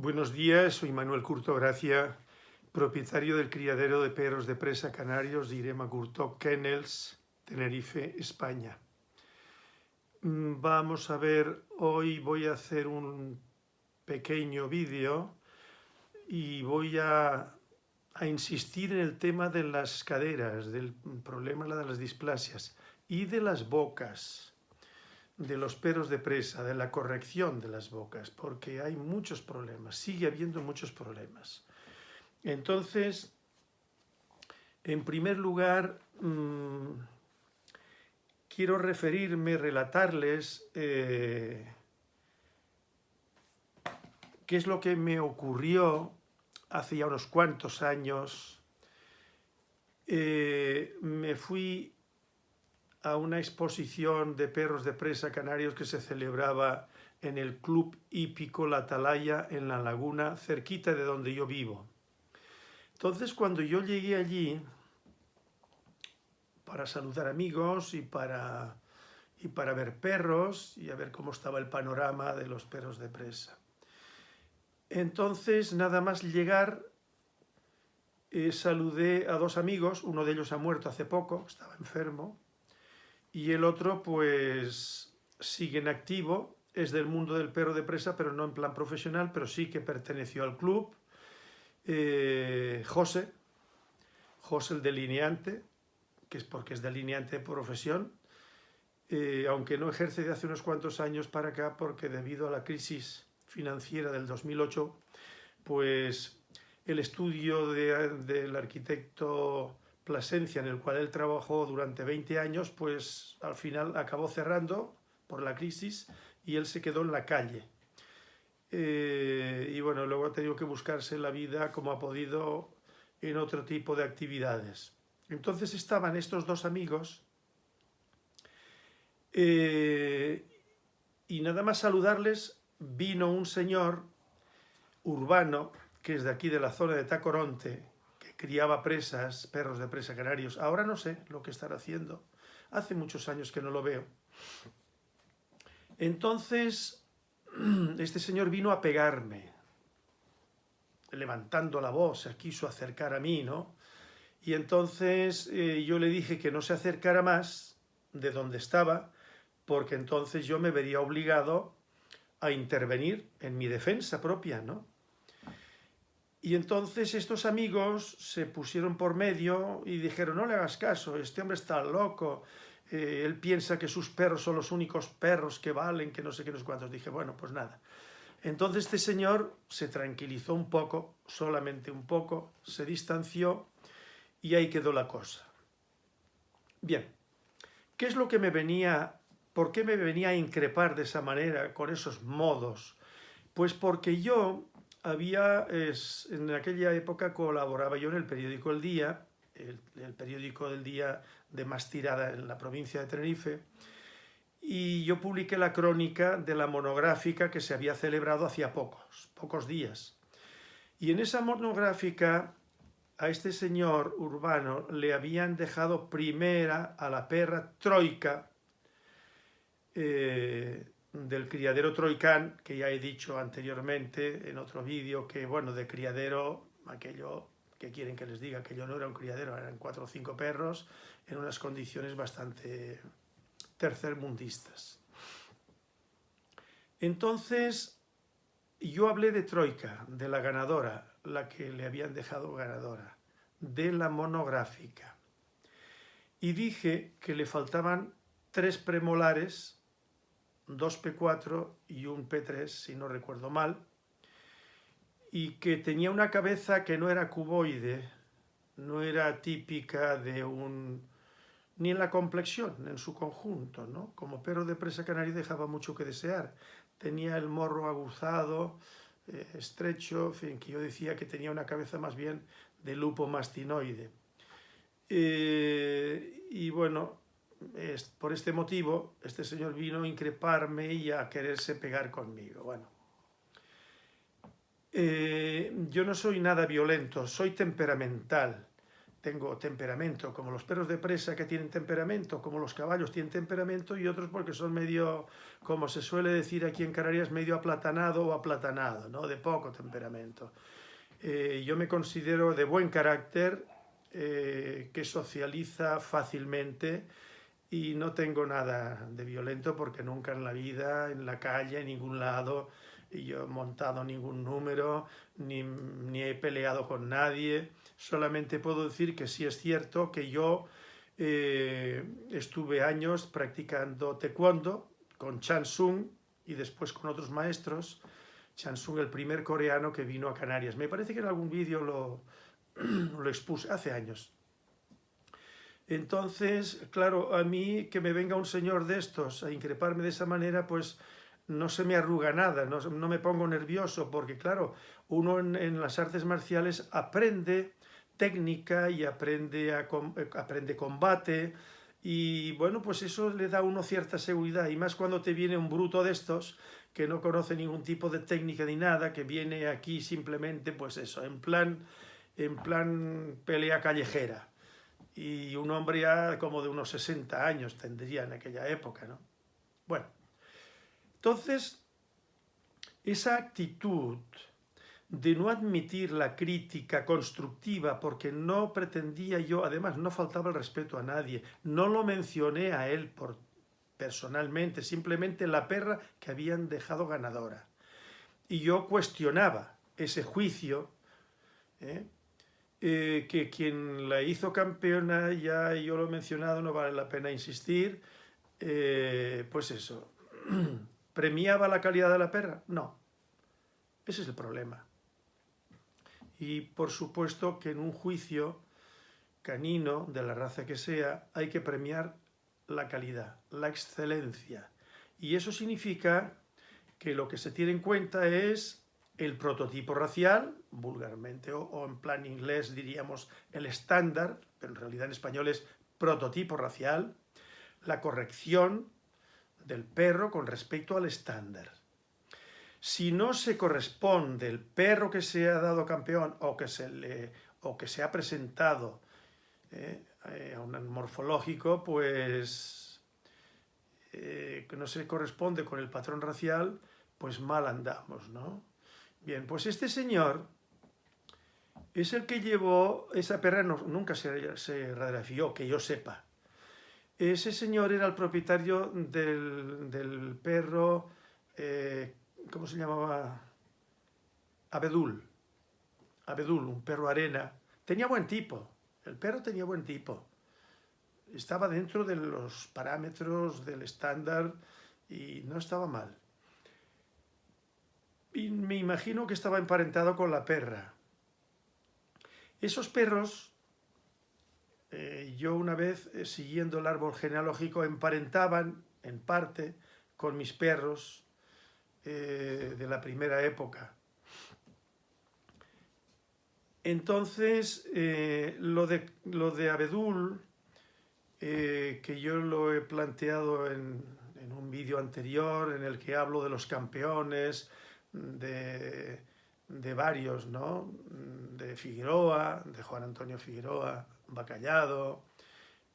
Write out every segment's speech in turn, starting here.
Buenos días, soy Manuel Curto Gracia, propietario del criadero de perros de presa canarios de Irema Curto Kennels, Tenerife, España. Mm, vamos a ver, hoy voy a hacer un pequeño vídeo y voy a, a, insistir en el tema de las caderas, del problema de las displasias y de las bocas de los peros de presa, de la corrección de las bocas, porque hay muchos problemas, sigue habiendo muchos problemas. Entonces, en primer lugar, mmm, quiero referirme, relatarles eh, qué es lo que me ocurrió hace ya unos cuantos años. Eh, me fui a una exposición de perros de presa canarios que se celebraba en el Club Hípico La Atalaya en La Laguna, cerquita de donde yo vivo. Entonces, cuando yo llegué allí para saludar amigos y para, y para ver perros y a ver cómo estaba el panorama de los perros de presa. Entonces, nada más llegar, eh, saludé a dos amigos, uno de ellos ha muerto hace poco, estaba enfermo, y el otro pues sigue en activo, es del mundo del perro de presa, pero no en plan profesional, pero sí que perteneció al club. Eh, José, José el delineante, que es porque es delineante de profesión, eh, aunque no ejerce de hace unos cuantos años para acá, porque debido a la crisis financiera del 2008, pues el estudio del arquitecto Plasencia, en el cual él trabajó durante 20 años, pues al final acabó cerrando por la crisis y él se quedó en la calle. Eh, y bueno, luego ha tenido que buscarse la vida como ha podido en otro tipo de actividades. Entonces estaban estos dos amigos eh, y nada más saludarles vino un señor urbano que es de aquí de la zona de Tacoronte, criaba presas, perros de presa canarios. Ahora no sé lo que estará haciendo. Hace muchos años que no lo veo. Entonces, este señor vino a pegarme, levantando la voz, se quiso acercar a mí, ¿no? Y entonces eh, yo le dije que no se acercara más de donde estaba, porque entonces yo me vería obligado a intervenir en mi defensa propia, ¿no? Y entonces estos amigos se pusieron por medio y dijeron, no le hagas caso, este hombre está loco, eh, él piensa que sus perros son los únicos perros que valen, que no sé qué, no sé cuántos. Dije, bueno, pues nada. Entonces este señor se tranquilizó un poco, solamente un poco, se distanció y ahí quedó la cosa. Bien, ¿qué es lo que me venía, por qué me venía a increpar de esa manera, con esos modos? Pues porque yo había, en aquella época colaboraba yo en el periódico El Día, el, periódico del día de más tirada en la provincia de Tenerife, y yo publiqué la crónica de la monográfica que se había celebrado hacía pocos, pocos días. Y en esa monográfica a este señor urbano le habían dejado primera a la perra Troika, eh, del criadero Troicán, que ya he dicho anteriormente en otro vídeo, que bueno, de criadero, aquello que quieren que les diga, que yo no era un criadero, eran cuatro o cinco perros, en unas condiciones bastante tercermundistas. Entonces, yo hablé de Troika, de la ganadora, la que le habían dejado ganadora, de la monográfica, y dije que le faltaban tres premolares dos P4 y un P3, si no recuerdo mal, y que tenía una cabeza que no era cuboide, no era típica de un... ni en la complexión, en su conjunto, ¿no? Como perro de presa canaria dejaba mucho que desear. Tenía el morro aguzado, eh, estrecho, en fin, que yo decía que tenía una cabeza más bien de lupo mastinoide. Eh, y bueno, por este motivo, este señor vino a increparme y a quererse pegar conmigo. Bueno, eh, yo no soy nada violento, soy temperamental, tengo temperamento, como los perros de presa que tienen temperamento, como los caballos tienen temperamento, y otros porque son medio, como se suele decir aquí en Canarias, medio aplatanado o aplatanado, ¿no? de poco temperamento. Eh, yo me considero de buen carácter, eh, que socializa fácilmente y no tengo nada de violento porque nunca en la vida, en la calle, en ningún lado, yo he montado ningún número, ni, he peleado con nadie, solamente puedo decir que sí es cierto que yo eh, estuve años practicando taekwondo con Chan Sung y después con otros maestros, Chan Sung el primer coreano que vino a Canarias. Me parece que en algún vídeo lo expuse hace años. Entonces, claro, a mí que me venga un señor de estos a increparme de esa manera, pues no se me arruga nada, no, me pongo nervioso, porque claro, uno en, las artes marciales aprende técnica y aprende, a, aprende combate, y bueno, pues eso le da a uno cierta seguridad, y más cuando te viene un bruto de estos, que no conoce ningún tipo de técnica ni nada, que viene aquí simplemente, pues eso, en plan, en plan pelea callejera. Y un hombre ya como de unos 60 años tendría en aquella época, ¿no? Bueno, entonces, esa actitud de no admitir la crítica constructiva porque no pretendía yo, además no faltaba el respeto a nadie, no lo mencioné a él por, personalmente, simplemente la perra que habían dejado ganadora. Y yo cuestionaba ese juicio, ¿eh? Eh, que quien la hizo campeona, ya yo lo he mencionado, no vale la pena insistir, eh, pues eso, ¿Premiaba la calidad de la perra? No. Ese es el problema. Y por supuesto que en un juicio canino, de la raza que sea, hay que premiar la calidad, la excelencia. Y eso significa que lo que se tiene en cuenta es el prototipo racial, vulgarmente, o, en plan inglés diríamos el estándar, pero en realidad en español es prototipo racial, la corrección, del perro con respecto al estándar. Si no se corresponde el perro que se ha dado campeón o que se, le, o que se ha presentado eh, eh, a un morfológico, pues eh, no se corresponde con el patrón racial, pues mal andamos, ¿no? Bien, pues este señor es el que llevó, esa perra nunca se, se que yo sepa, ese señor era el propietario del, perro, eh, ¿cómo se llamaba? Abedul. Abedul, un perro arena. Tenía buen tipo, el perro tenía buen tipo. Estaba dentro de los parámetros del estándar y no estaba mal. Y me imagino que estaba emparentado con la perra. Esos perros eh, yo una vez, eh, siguiendo el árbol genealógico, emparentaban, en parte, con mis perros eh, de la primera época. Entonces, lo, de, lo de Abedul, que yo lo he planteado en, en un vídeo anterior, en el que hablo de los campeones, de, de varios, ¿no? De Figueroa, de Juan Antonio Figueroa, Bacallado,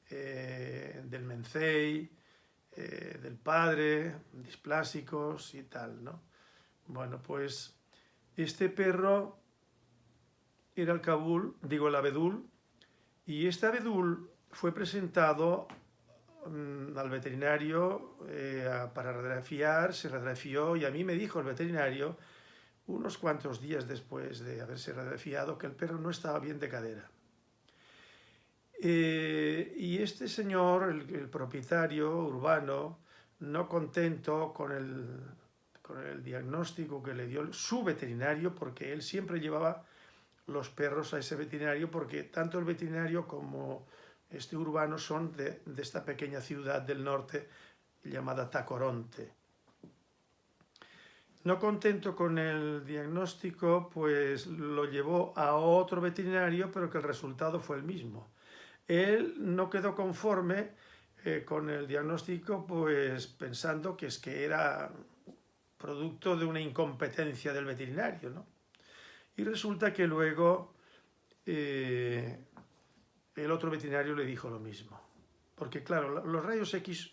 eh, del Mencey, eh, del Padre, displásicos y tal, ¿no? Bueno, pues este perro era el Kabul, digo el abedul, y este abedul fue presentado al veterinario eh, para radiografiar, se radiografió y a mí me dijo el veterinario unos cuantos días después de haberse radiografiado que el perro no estaba bien de cadera. Eh, y este señor, el, propietario urbano, no contento con el, con el diagnóstico que le dio su veterinario, porque él siempre llevaba los perros a ese veterinario, porque tanto el veterinario como este urbano son de, de esta pequeña ciudad del norte llamada Tacoronte. No contento con el diagnóstico, pues lo llevó a otro veterinario, pero que el resultado fue el mismo él no quedó conforme eh, con el diagnóstico, pues pensando que es que era producto de una incompetencia del veterinario, ¿no? Y resulta que luego, eh, el otro veterinario le dijo lo mismo. Porque claro, los rayos X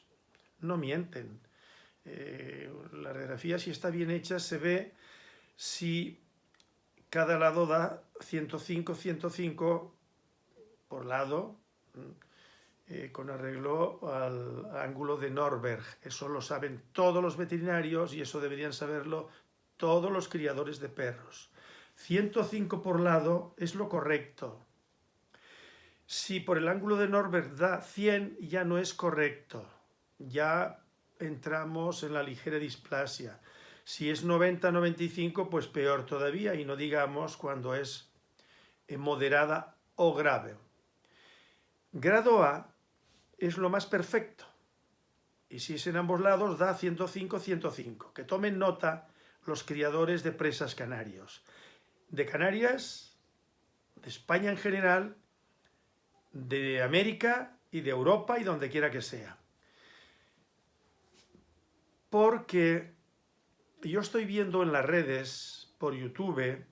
no mienten. Eh, la radiografía, si está bien hecha, se ve si cada lado da 105, 105 por lado, eh, con arreglo al ángulo de Norberg. Eso lo saben todos los veterinarios y eso deberían saberlo todos los criadores de perros. 105 por lado es lo correcto. Si por el ángulo de Norberg da 100, ya no es correcto. Ya entramos en la ligera displasia. Si es 90-95, pues peor todavía, y no digamos cuando es moderada o grave. Grado A es lo más perfecto. Y si es en ambos lados, da 105-105. Que tomen nota los criadores de presas canarios. De Canarias, de España en general, de América y de Europa y donde quiera que sea. Porque yo estoy viendo en las redes, por YouTube,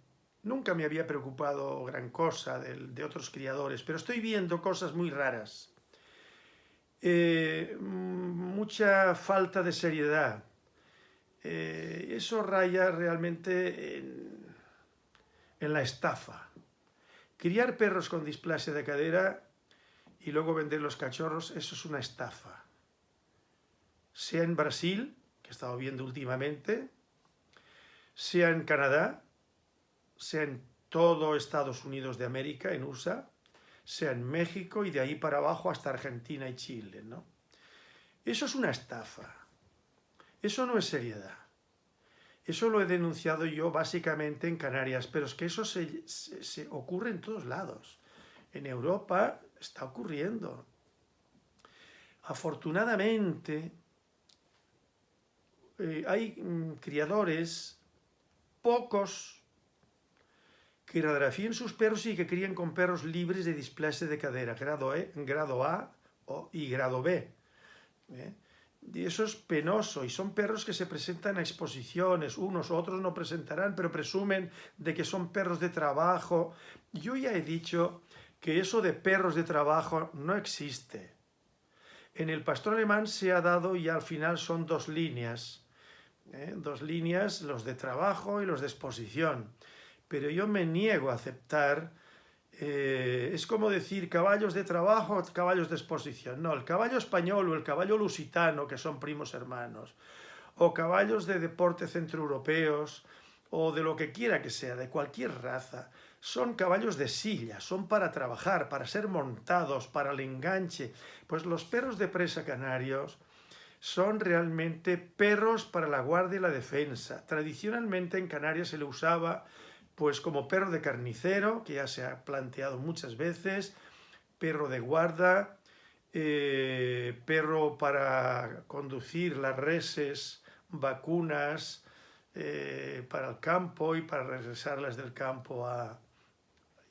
nunca me había preocupado gran cosa de, de otros criadores, pero estoy viendo cosas muy raras. Eh, mucha falta de seriedad. Eh, eso raya realmente en, en, la estafa. Criar perros con displasia de cadera y luego vender los cachorros, eso es una estafa. Sea en Brasil, que he estado viendo últimamente, sea en Canadá, sea en todo Estados Unidos de América, en USA, sea en México y de ahí para abajo hasta Argentina y Chile, ¿no? Eso es una estafa. Eso no es seriedad. Eso lo he denunciado yo básicamente en Canarias, pero es que eso se, ocurre en todos lados. En Europa está ocurriendo. Afortunadamente, eh, hay mm, criadores, pocos, que radiografíen sus perros y que críen con perros libres de displasia de cadera, grado, e, grado A y grado B. ¿eh? Y eso es penoso, y son perros que se presentan a exposiciones, unos otros no presentarán, pero presumen de que son perros de trabajo. Yo ya he dicho que eso de perros de trabajo no existe. En el pastor alemán se ha dado y al final son dos líneas, ¿eh? dos líneas, los de trabajo y los de exposición pero yo me niego a aceptar, eh, es como decir caballos de trabajo, caballos de exposición. No, el caballo español o el caballo lusitano, que son primos hermanos, o caballos de deporte centroeuropeos, o de lo que quiera que sea, de cualquier raza, son caballos de silla, son para trabajar, para ser montados, para el enganche. Pues los perros de presa canarios son realmente perros para la guardia y la defensa. Tradicionalmente en Canarias se le usaba pues como perro de carnicero, que ya se ha planteado muchas veces, perro de guarda, eh, perro para conducir las reses, vacunas, eh, para el campo y para regresarlas del campo a,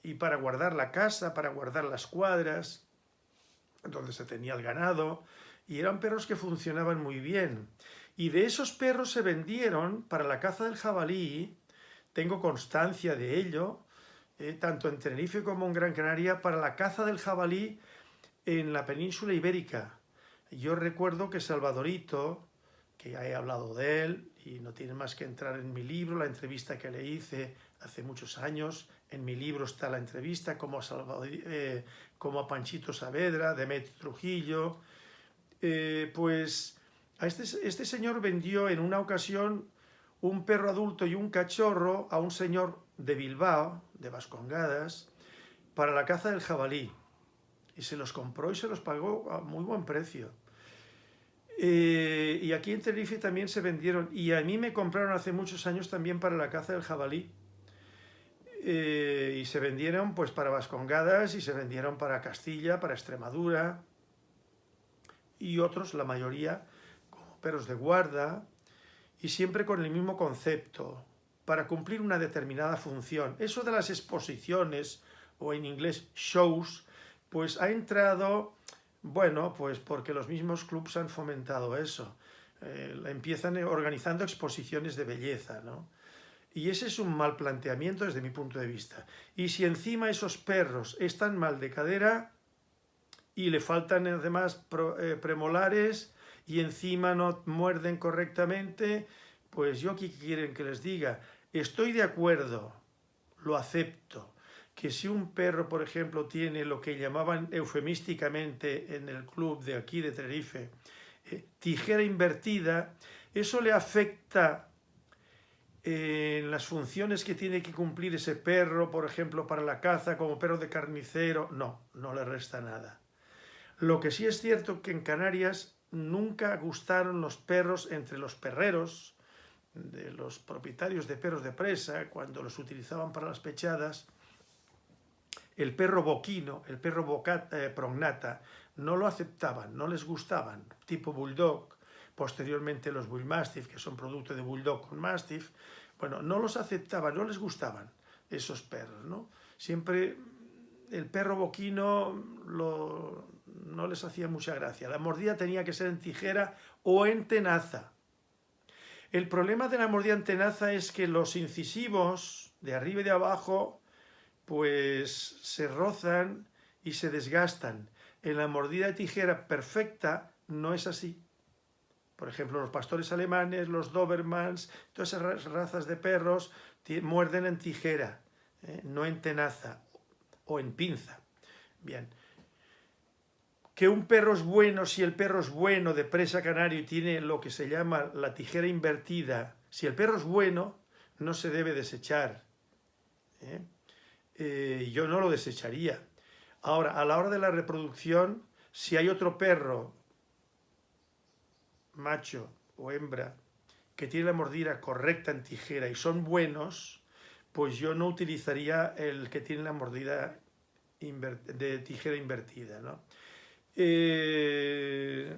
y para guardar la casa, para guardar las cuadras, donde se tenía el ganado, y eran perros que funcionaban muy bien. Y de esos perros se vendieron para la caza del jabalí, tengo constancia de ello, eh, tanto en Tenerife como en Gran Canaria, para la caza del jabalí en la península ibérica. Yo recuerdo que Salvadorito, que ya he hablado de él, y no tiene más que entrar en mi libro, la entrevista que le hice hace muchos años, en mi libro está la entrevista, como a, eh, Panchito Saavedra, Demetrio Trujillo, eh, pues este, este señor vendió en una ocasión un perro adulto y un cachorro a un señor de Bilbao, de Vascongadas, para la caza del jabalí. Y se los compró y se los pagó a muy buen precio. Eh, y aquí en Tenerife también se vendieron, y a mí me compraron hace muchos años también para la caza del jabalí. Eh, y se vendieron pues para Vascongadas y se vendieron para Castilla, para Extremadura y otros, la mayoría, como perros de guarda, y siempre con el mismo concepto, para cumplir una determinada función. Eso de las exposiciones, o en inglés shows, pues ha entrado, bueno, pues porque los mismos clubs han fomentado eso. Eh, empiezan organizando exposiciones de belleza, ¿no? Y ese es un mal planteamiento desde mi punto de vista. Y si encima esos perros están mal de cadera, y le faltan además eh, premolares y encima no muerden correctamente, pues yo qué quieren que les diga, estoy de acuerdo, lo acepto, que si un perro, por ejemplo, tiene lo que llamaban eufemísticamente en el club de aquí de Tenerife, eh, tijera invertida, eso le afecta en las funciones que tiene que cumplir ese perro, por ejemplo, para la caza, como perro de carnicero, no, no le resta nada. Lo que sí es cierto que en Canarias nunca gustaron los perros entre los perreros, de los propietarios de perros de presa, cuando los utilizaban para las pechadas, el perro boquino, el perro eh, prognata, no lo aceptaban, no les gustaban, tipo bulldog, posteriormente los bullmastiff, que son producto de bulldog con mastiff, bueno, no los aceptaban, no les gustaban esos perros, ¿no? Siempre el perro boquino no les hacía mucha gracia. La mordida tenía que ser en tijera o en tenaza. El problema de la mordida en tenaza es que los incisivos de arriba y de abajo pues se rozan y se desgastan. En la mordida de tijera perfecta no es así. Por ejemplo, los pastores alemanes, los Dobermans, todas esas razas de perros muerden en tijera, ¿eh? no en tenaza o en pinza. Bien. Que un perro es bueno, si el perro es bueno de presa canario y tiene lo que se llama la tijera invertida, si el perro es bueno, no se debe desechar. ¿eh? Eh, yo no lo desecharía. Ahora, a la hora de la reproducción, si hay otro perro macho o hembra que tiene la mordida correcta en tijera y son buenos, pues yo no utilizaría el que tiene la mordida de tijera invertida. Eh,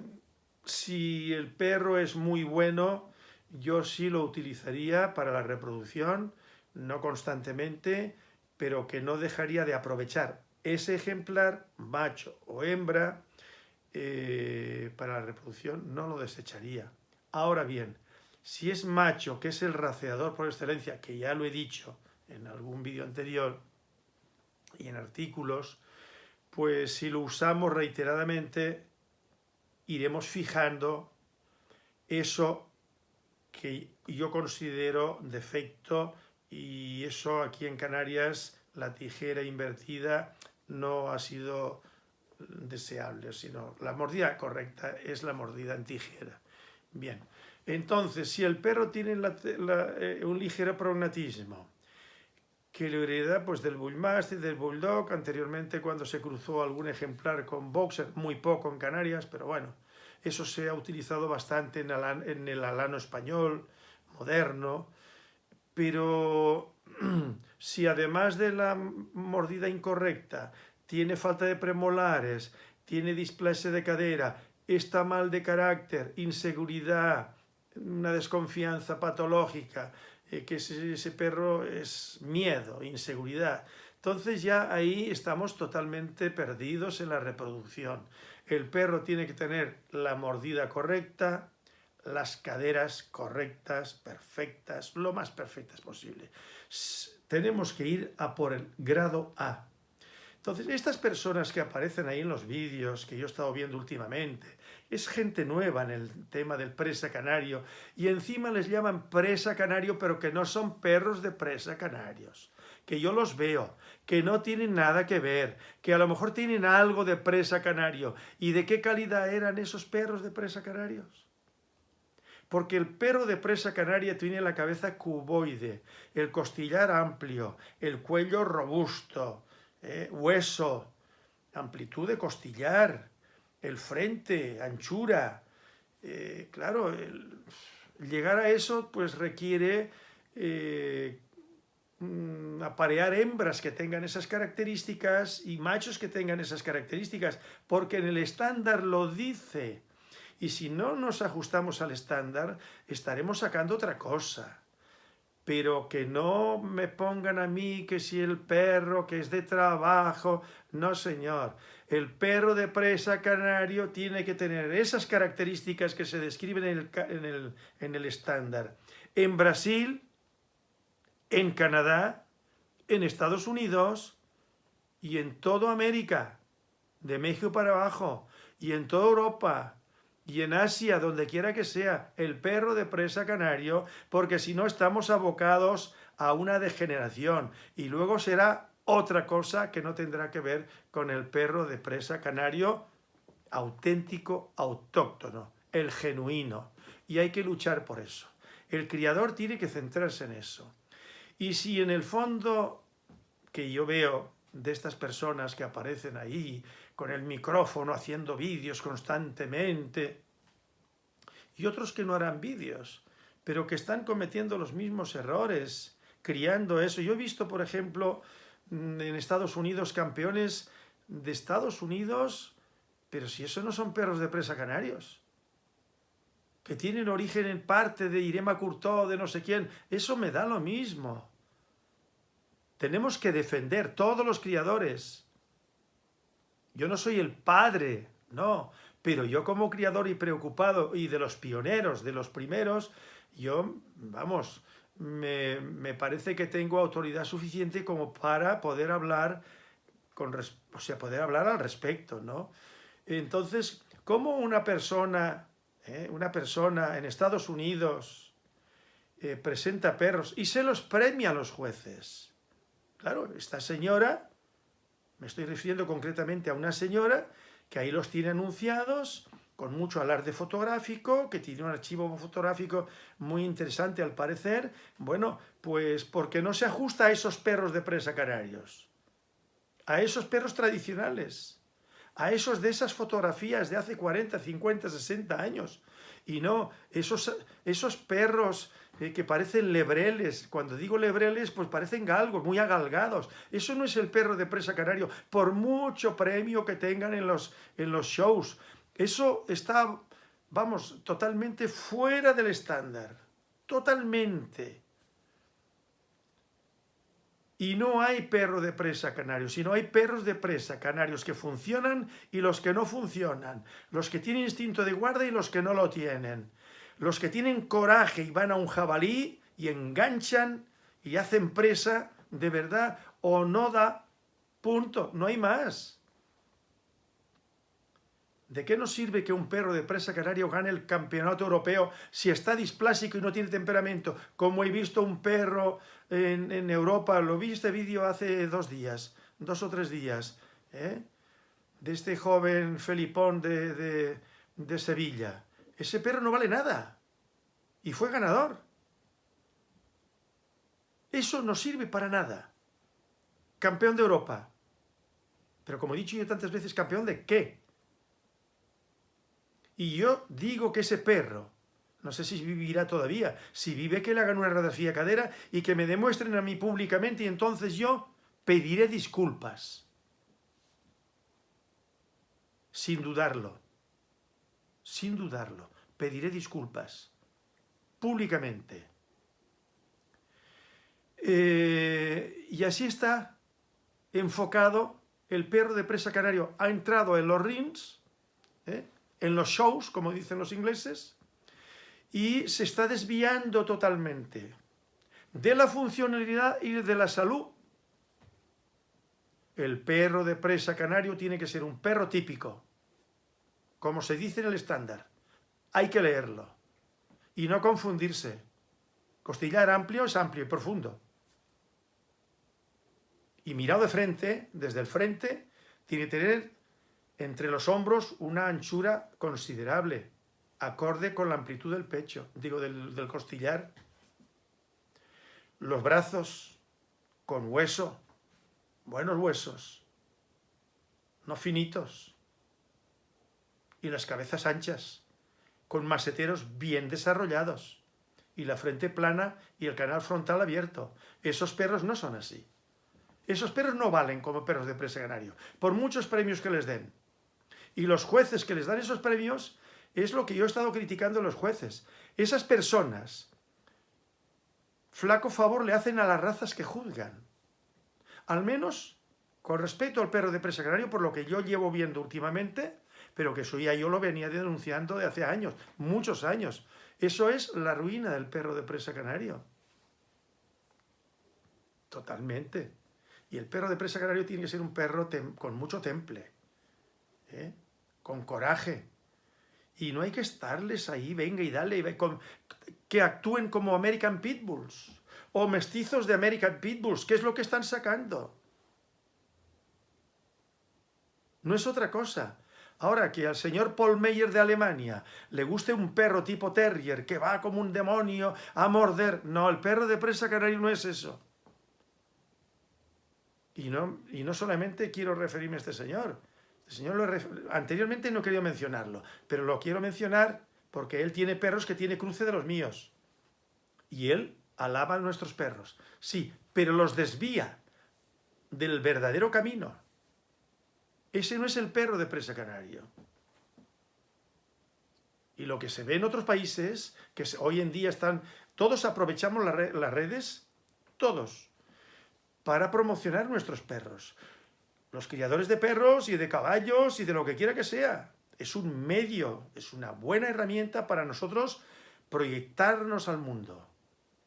si el perro es muy bueno, yo sí lo utilizaría para la reproducción, no constantemente, pero que no dejaría de aprovechar ese ejemplar, macho o hembra, eh, para la reproducción, no lo desecharía. Ahora bien, si es macho, que es el raceador por excelencia, que ya lo he dicho en algún vídeo anterior y en artículos, pues si lo usamos reiteradamente, iremos fijando eso que yo considero defecto y eso aquí en Canarias la tijera invertida no ha sido deseable, sino la mordida correcta es la mordida en tijera. Bien, entonces, si el perro tiene eh, un ligero prognatismo, que lo hereda pues, del Bullmastiff, del Bulldog, anteriormente cuando se cruzó algún ejemplar con Boxer, muy poco en Canarias, pero bueno, eso se ha utilizado bastante en, en el alano español, moderno, pero si además de la mordida incorrecta tiene falta de premolares, tiene displasia de cadera, está mal de carácter, inseguridad, una desconfianza patológica, eh, que ese, ese, perro es miedo, inseguridad. Entonces ya ahí estamos totalmente perdidos en la reproducción. El perro tiene que tener la mordida correcta, las caderas correctas, perfectas, lo más perfectas posible. Tenemos que ir a por el grado A, entonces, estas personas que aparecen ahí en los vídeos que yo he estado viendo últimamente, es gente nueva en el tema del presa canario y encima les llaman presa canario pero que no son perros de presa canarios, que yo los veo, que no tienen nada que ver, que a lo mejor tienen algo de presa canario. ¿Y de qué calidad eran esos perros de presa canarios? Porque el perro de presa canaria tiene la cabeza cuboide, el costillar amplio, el cuello robusto, eh, hueso, amplitud de costillar, el frente, anchura. Eh, claro, llegar a eso pues requiere eh, mm, aparear hembras que tengan esas características y machos que tengan esas características, porque en el estándar lo dice. Y si no nos ajustamos al estándar, estaremos sacando otra cosa pero que no me pongan a mí que si el perro que es de trabajo, no señor, el perro de presa canario tiene que tener esas características que se describen en el, en el estándar. En Brasil, en Canadá, en Estados Unidos y en toda América. de México para abajo, y en toda Europa, y en Asia, donde quiera que sea, el perro de presa canario, porque si no estamos abocados a una degeneración, y luego será otra cosa que no tendrá que ver con el perro de presa canario auténtico, autóctono, el genuino, y hay que luchar por eso. El criador tiene que centrarse en eso. Y si en el fondo que yo veo de estas personas que aparecen ahí con el micrófono haciendo vídeos constantemente y otros que no harán vídeos, pero que están cometiendo los mismos errores, criando eso. Yo he visto, por ejemplo, mm, en Estados Unidos campeones de Estados Unidos, pero si eso no son perros de presa canarios, que tienen origen en parte de Irema Curtó, de no sé quién, eso me da lo mismo. Tenemos que defender todos los criadores. Yo no soy el padre, no, pero yo como criador y preocupado y de los pioneros, de los primeros, yo, vamos, me, parece que tengo autoridad suficiente como para poder hablar, con, o sea, poder hablar al respecto, ¿no? Entonces, ¿cómo una persona, eh, una persona en Estados Unidos eh, presenta perros y se los premia a los jueces? Claro, esta señora, me estoy refiriendo concretamente a una señora que ahí los tiene anunciados con mucho alarde fotográfico, que tiene un archivo fotográfico muy interesante al parecer, bueno, pues porque no se ajusta a esos perros de presa canarios, a esos perros tradicionales, a esos de esas fotografías de hace 40, 50, 60 años, y no esos, esos perros eh, que parecen lebreles. Cuando digo lebreles, pues parecen galgos, muy agalgados. Eso no es el perro de presa canario, por mucho premio que tengan en los, en los shows. Eso está, vamos, totalmente fuera del estándar. Totalmente. Y no hay perro de presa canario, sino hay perros de presa canarios que funcionan y los que no funcionan. Los que tienen instinto de guarda y los que no lo tienen. Los que tienen coraje y van a un jabalí y enganchan y hacen presa de verdad o no da punto, no hay más. ¿De qué nos sirve que un perro de presa canario gane el campeonato europeo si está displásico y no tiene temperamento? Como he visto un perro en, Europa, lo vi este vídeo hace dos días, dos o tres días, ¿eh? de este joven Felipón de, de Sevilla. Ese perro no vale nada y fue ganador. Eso no sirve para nada. Campeón de Europa. Pero como he dicho yo tantas veces, ¿campeón de qué? Y yo digo que ese perro, no sé si vivirá todavía, si vive que le hagan una radiografía cadera y que me demuestren a mí públicamente y entonces yo pediré disculpas. Sin dudarlo. Sin dudarlo. Pediré disculpas. Públicamente. Eh, y así está enfocado el perro de presa canario. Ha entrado en los rings, ¿eh? En los shows, como dicen los ingleses, y se está desviando totalmente de la funcionalidad y de la salud. El perro de presa canario tiene que ser un perro típico, como se dice en el estándar. Hay que leerlo y no confundirse. Costillar amplio es amplio y profundo. Y mirado de frente, desde el frente, tiene que tener entre los hombros una anchura considerable, acorde con la amplitud del pecho, digo, del, costillar. Los brazos con hueso, buenos huesos, no finitos. Y las cabezas anchas, con maseteros bien desarrollados. Y la frente plana y el canal frontal abierto. Esos perros no son así. Esos perros no valen como perros de presa canario, por muchos premios que les den. Y los jueces que les dan esos premios es lo que yo he estado criticando a los jueces. Esas personas, flaco favor le hacen a las razas que juzgan. Al menos con respecto al perro de presa canario, por lo que yo llevo viendo últimamente, pero que eso ya yo lo venía denunciando de hace años, muchos años. Eso es la ruina del perro de presa canario. Totalmente. Y el perro de presa canario tiene que ser un perro con mucho temple ¿eh? con coraje. Y no hay que estarles ahí, venga y dale, que actúen como American Pitbulls o mestizos de American Pitbulls, ¿qué es lo que están sacando? No es otra cosa. Ahora, que al señor Paul Meyer de Alemania le guste un perro tipo terrier que va como un demonio a morder... No, el perro de presa canario no es eso. Y no, y no solamente quiero referirme a este señor. Este señor anteriormente no quería mencionarlo, pero lo quiero mencionar porque él tiene perros que tiene cruce de los míos. Y él alaba a nuestros perros. Sí, pero los desvía del verdadero camino. Ese no es el perro de presa canario. Y lo que se ve en otros países, que hoy en día están... Todos aprovechamos las redes, todos, para promocionar nuestros perros. Los criadores de perros y de caballos y de lo que quiera que sea. Es un medio, es una buena herramienta para nosotros proyectarnos al mundo.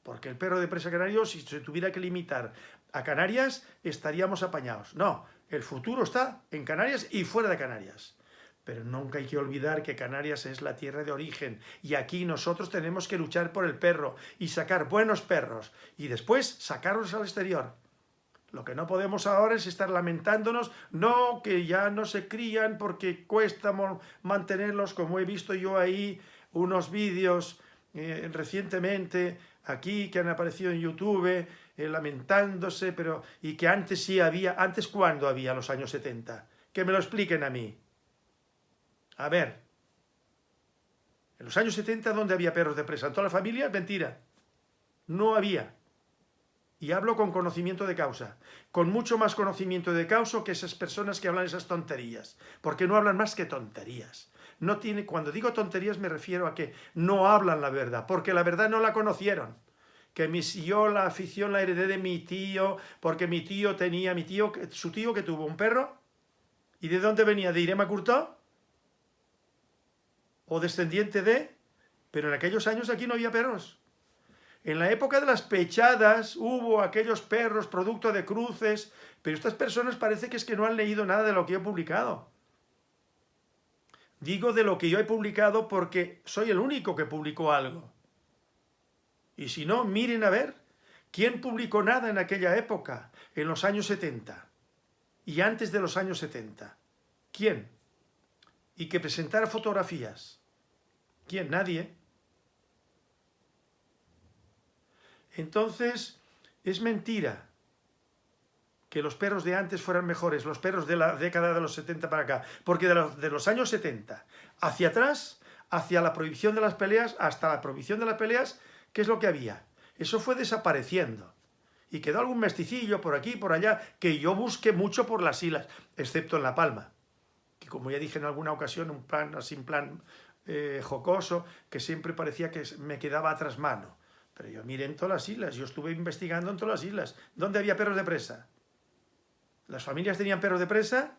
Porque el perro de presa canario, si se tuviera que limitar a Canarias, estaríamos apañados. No, el futuro está en Canarias y fuera de Canarias. Pero nunca hay que olvidar que Canarias es la tierra de origen y aquí nosotros tenemos que luchar por el perro y sacar buenos perros y después sacarlos al exterior. Lo que no podemos ahora es estar lamentándonos, no, que ya no se crían porque cuesta mantenerlos, como he visto yo ahí unos vídeos eh, recientemente aquí que han aparecido en YouTube, eh, lamentándose, pero y que antes sí había, ¿antes cuándo había los años 70? Que me lo expliquen a mí. A ver, en los años 70, ¿dónde había perros de presa? ¿En toda la familia? Mentira. No había. Y hablo con conocimiento de causa. Con mucho más conocimiento de causa que esas personas que hablan esas tonterías. Porque no hablan más que tonterías. No tiene, cuando digo tonterías me refiero a que no hablan la verdad. Porque la verdad no la conocieron que yo la afición la heredé de mi tío, porque mi tío tenía, mi tío, su tío que tuvo un perro, ¿y de dónde venía? ¿De Irema Curtó? ¿O descendiente de? Pero en aquellos años aquí no había perros. En la época de las pechadas hubo aquellos perros producto de cruces, pero estas personas parece que es que no han leído nada de lo que he publicado. Digo de lo que yo he publicado porque soy el único que publicó algo. Y si no, miren a ver, ¿quién publicó nada en aquella época, en los años 70 y antes de los años 70? ¿Quién? Y que presentara fotografías. ¿Quién? Nadie. Entonces, es mentira que los perros de antes fueran mejores, los perros de la década de los 70 para acá, porque de los, años 70 hacia atrás, hacia la prohibición de las peleas, hasta la prohibición de las peleas, ¿Qué es lo que había? Eso fue desapareciendo. Y quedó algún mesticillo por aquí, por allá, que yo busqué mucho por las islas, excepto en La Palma. Que como ya dije en alguna ocasión, un plan así, plan eh, jocoso, que siempre parecía que me quedaba atrás mano. Pero yo miré en todas las islas, yo estuve investigando en todas las islas. ¿Dónde había perros de presa? ¿Las familias tenían perros de presa?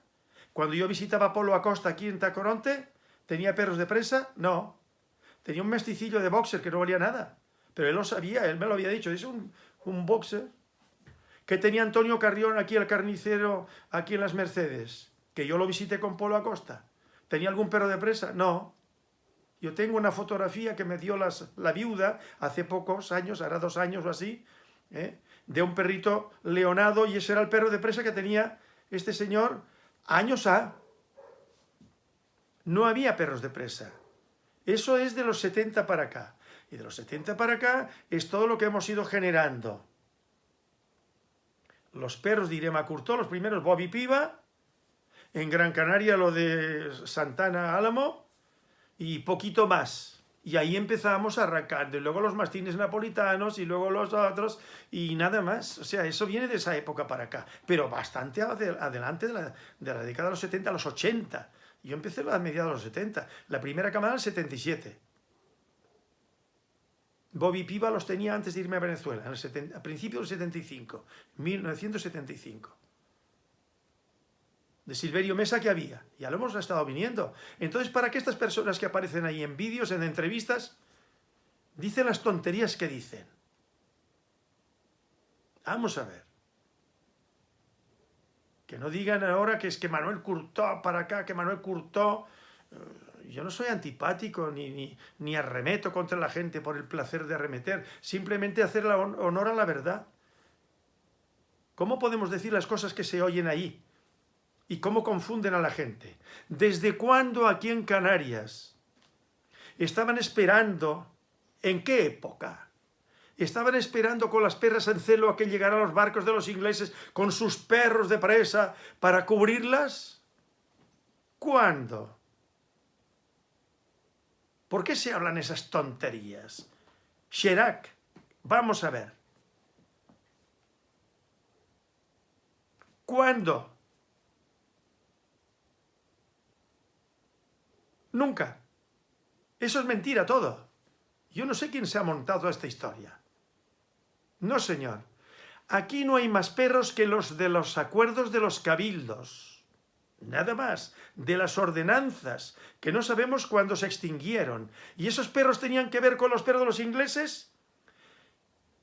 Cuando yo visitaba Polo Acosta aquí en Tacoronte, ¿tenía perros de presa? No. Tenía un mesticillo de boxer que no valía nada. Pero él lo sabía, él me lo había dicho, es un, un boxer. que tenía Antonio Carrión aquí, el carnicero, aquí en las Mercedes? Que yo lo visité con Polo Acosta. ¿Tenía algún perro de presa? No. Yo tengo una fotografía que me dio la viuda hace pocos años, hará dos años o así, ¿eh? de un perrito leonado y ese era el perro de presa que tenía este señor años a. No había perros de presa. Eso es de los 70 para acá. Y de los 70 para acá es todo lo que hemos ido generando. Los perros de Irema Curtó, los primeros Bobby Piva, en Gran Canaria lo de Santana Álamo y poquito más. Y ahí empezamos a arrancar, y luego los mastines napolitanos y luego los otros y nada más. O sea, eso viene de esa época para acá, pero bastante adelante de la, de la década de los 70 a los 80. Yo empecé a mediados de los 70, la primera camada el 77. Bobby Piva los tenía antes de irme a Venezuela, a principios del 75, 1975. De Silverio Mesa que había, ya lo hemos estado viniendo. Entonces, ¿para qué estas personas que aparecen ahí en vídeos, en entrevistas, dicen las tonterías que dicen? Vamos a ver. Que no digan ahora que es que Manuel curtó para acá, que Manuel curtó... Eh, yo no soy antipático ni, ni, ni, arremeto contra la gente por el placer de arremeter, simplemente hacer honor a la verdad. ¿Cómo podemos decir las cosas que se oyen ahí? ¿Y cómo confunden a la gente? ¿Desde cuándo aquí en Canarias estaban esperando? ¿En qué época? Estaban esperando con las perras en celo a que llegaran los barcos de los ingleses con sus perros de presa para cubrirlas? ¿Cuándo? ¿Por qué se hablan esas tonterías? Chirac, vamos a ver. ¿Cuándo? Nunca. Eso es mentira todo. Yo no sé quién se ha montado esta historia. No, señor. Aquí no hay más perros que los de los acuerdos de los cabildos. Nada más. De las ordenanzas, que no sabemos cuándo se extinguieron. ¿Y esos perros tenían que ver con los perros de los ingleses?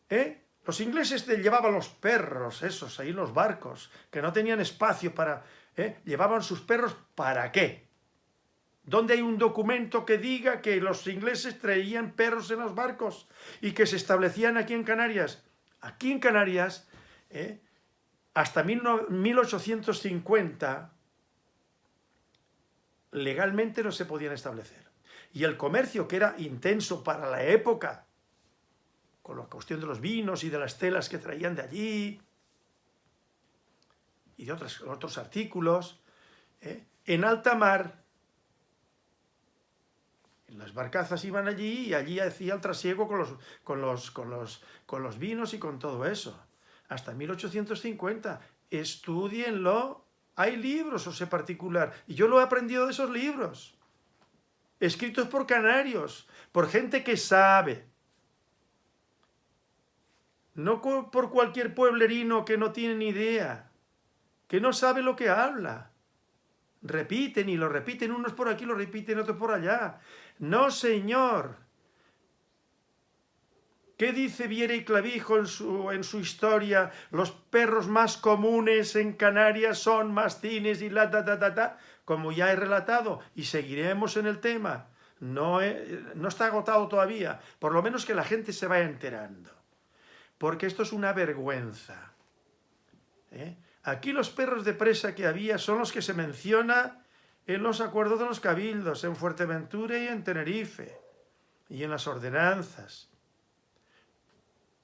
¿Eh? Los ingleses llevaban los perros, esos, ahí los barcos, que no tenían espacio para... ¿eh? Llevaban sus perros, ¿para qué? ¿Dónde hay un documento que diga que los ingleses traían perros en los barcos y que se establecían aquí en Canarias? Aquí en Canarias, ¿eh? hasta 1850, legalmente no se podían establecer. Y el comercio, que era intenso para la época, con la cuestión de los vinos y de las telas que traían de allí, y de otros, otros artículos, ¿eh? en alta mar, las barcazas iban allí y allí hacía el trasiego con los, con los, con los, con los vinos y con todo eso. Hasta 1850. Estudienlo. Hay libros, o sea, particular. Y yo lo he aprendido de esos libros. Escritos por canarios, por gente que sabe. No por cualquier pueblerino que no tiene ni idea, que no sabe lo que habla. Repiten y lo repiten, unos por aquí, lo repiten otros por allá. No, señor. ¿Qué dice Viera y Clavijo en su, en su historia? Los perros más comunes en Canarias son mastines y la ta ta ta ta, como ya he relatado, y seguiremos en el tema. No, no está agotado todavía, por lo menos que la gente se vaya enterando. Porque esto es una vergüenza. ¿eh? Aquí los perros de presa que había son los que se menciona en los acuerdos de los cabildos, en Fuerteventura y en Tenerife, y en las ordenanzas.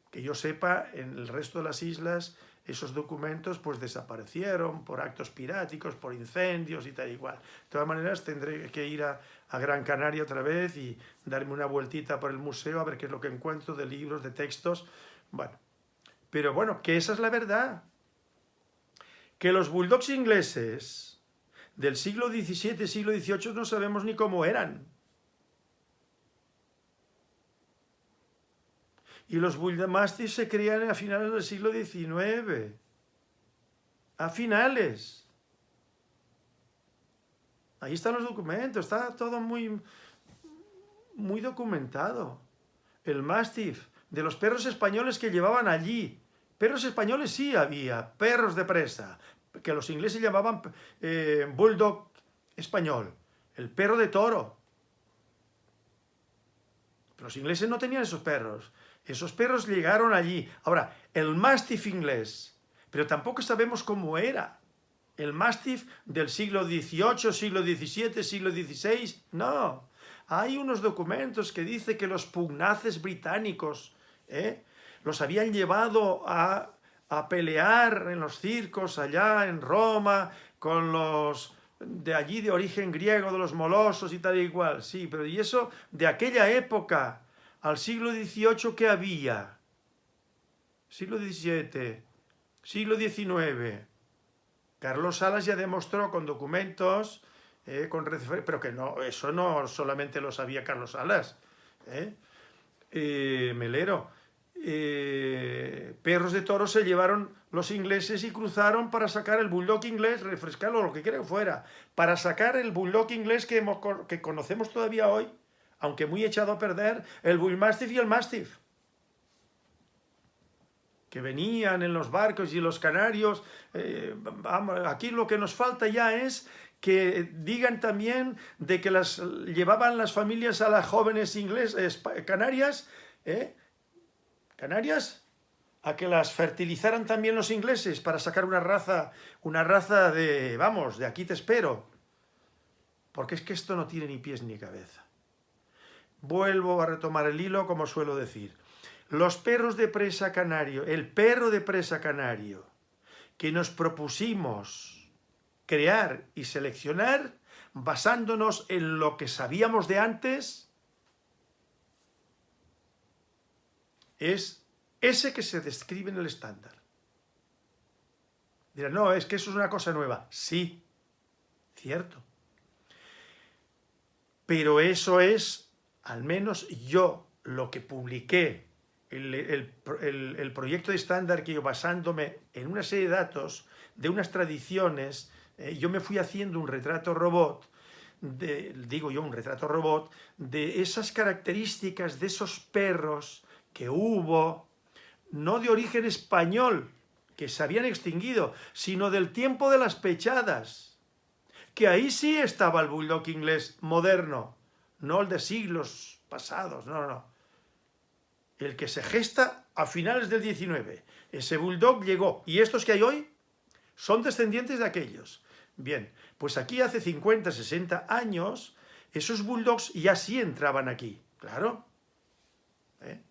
Que yo sepa, en el resto de las islas esos documentos pues desaparecieron por actos piráticos, por incendios y tal igual. De todas maneras tendré que ir a, a, Gran Canaria otra vez y darme una vueltita por el museo a ver qué es lo que encuentro de libros, de textos. Bueno, pero bueno, que esa es la verdad. Que los bulldogs ingleses del siglo XVII, siglo XVIII no sabemos ni cómo eran. Y los Bulldamastis se crean a finales del siglo XIX. A finales. Ahí están los documentos, está todo muy, muy documentado. El Mastiff, de los perros españoles que llevaban allí. Perros españoles sí había, perros de presa, que los ingleses llamaban eh, bulldog español, el perro de toro. Pero los ingleses no tenían esos perros. Esos perros llegaron allí. Ahora, el mastiff inglés, pero tampoco sabemos cómo era. El mastiff del siglo XVIII, siglo XVII, siglo XVI, no. Hay unos documentos que dice que los pugnaces británicos ¿eh? Los habían llevado a a pelear en los circos allá en Roma con los de allí de origen griego, de los molosos y tal y igual. Sí, pero ¿y eso de aquella época al siglo XVIII qué había? Siglo XVII, siglo XIX. Carlos Salas ya demostró con documentos, eh, con pero que no, eso no solamente lo sabía Carlos Salas, ¿eh? Eh, Melero, eh, perros de toro se llevaron los ingleses y cruzaron para sacar el bulldog inglés, refrescarlo, lo que quiera fuera, para sacar el bulldog inglés que, que conocemos todavía hoy, aunque muy echado a perder, el bullmastiff y el mastiff. que venían en los barcos y los canarios, eh, aquí lo que nos falta ya es que digan también de que las llevaban las familias a las jóvenes inglesas, canarias, ¿eh? Canarias, a que las fertilizaran también los ingleses para sacar una raza, una raza de, vamos, de aquí te espero. Porque es que esto no tiene ni pies ni cabeza. Vuelvo a retomar el hilo como suelo decir. Los perros de presa canario, el perro de presa canario, que nos propusimos crear y seleccionar basándonos en lo que sabíamos de antes, es ese que se describe en el estándar. Dirán, no, es que eso es una cosa nueva. Sí, cierto. Pero eso es, al menos yo, lo que publiqué el, proyecto de estándar que yo basándome en una serie de datos, de unas tradiciones, eh, yo me fui haciendo un retrato robot, de, digo yo un retrato robot, de esas características de esos perros que hubo, no de origen español, que se habían extinguido, sino del tiempo de las pechadas, que ahí sí estaba el bulldog inglés moderno, no el de siglos pasados, no, no, el que se gesta a finales del 19. Ese bulldog llegó. Y estos que hay hoy son descendientes de aquellos. Bien, pues aquí hace 50, 60 años, esos bulldogs ya sí entraban aquí, claro. ¿Eh?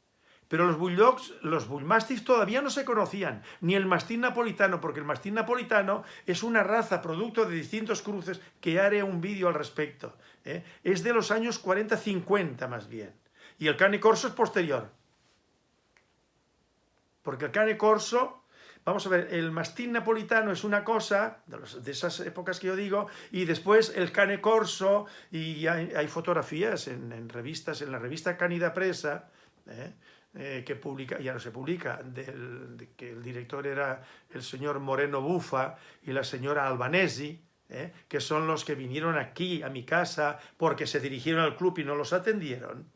Pero los bulldogs, los bullmastiffs todavía no se conocían, ni el mastín napolitano, porque el mastín napolitano es una raza producto de distintos cruces, que haré un vídeo al respecto. ¿eh? Es de los años 40-50 más bien. Y el cane corso es posterior. Porque el cane corso, vamos a ver, el mastín napolitano es una cosa, de, esas épocas que yo digo, y después el cane corso, y hay, fotografías en, revistas, en la revista Canida Presa, ¿eh? Eh, que publica, ya no se publica, que el director era el señor Moreno Bufa y la señora Albanesi, ¿eh? que son los que vinieron aquí a mi casa porque se dirigieron al club y no los atendieron,